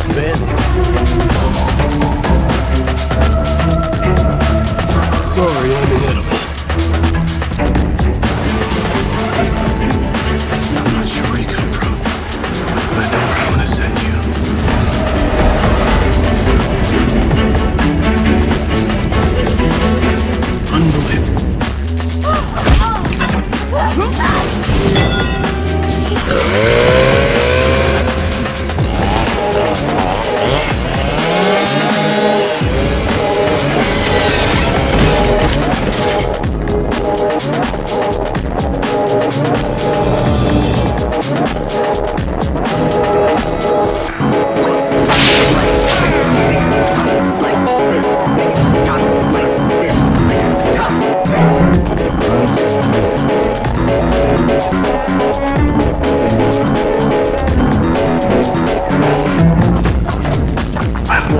Sorry, I'm an. I'm not sure where you come from, I know I'm gonna send you. Unbelievable. Oh, oh.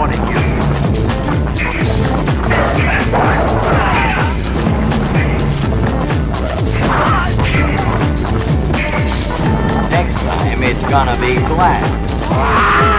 wanted you. Next time it's gonna be black.